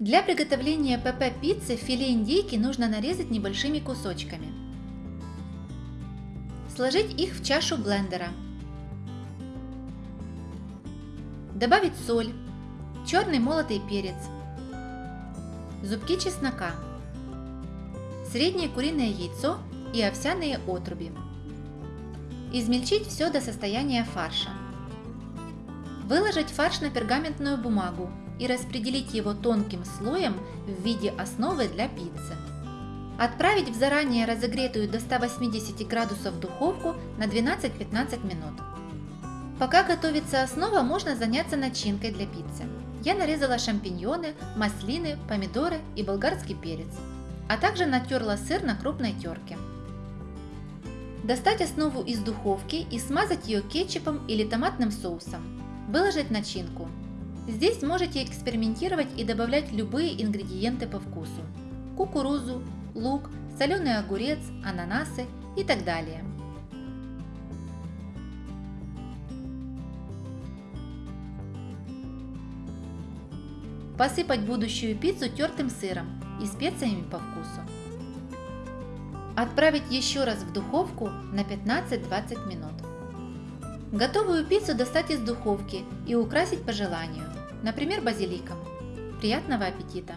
Для приготовления ПП пиццы филе индейки нужно нарезать небольшими кусочками. Сложить их в чашу блендера. Добавить соль, черный молотый перец, зубки чеснока, среднее куриное яйцо и овсяные отруби. Измельчить все до состояния фарша. Выложить фарш на пергаментную бумагу и распределить его тонким слоем в виде основы для пиццы. Отправить в заранее разогретую до 180 градусов духовку на 12-15 минут. Пока готовится основа, можно заняться начинкой для пиццы. Я нарезала шампиньоны, маслины, помидоры и болгарский перец, а также натерла сыр на крупной терке. Достать основу из духовки и смазать ее кетчупом или томатным соусом. Выложить начинку. Здесь можете экспериментировать и добавлять любые ингредиенты по вкусу. Кукурузу, лук, соленый огурец, ананасы и так далее. Посыпать будущую пиццу тертым сыром и специями по вкусу. Отправить еще раз в духовку на 15-20 минут. Готовую пиццу достать из духовки и украсить по желанию, например базиликом. Приятного аппетита!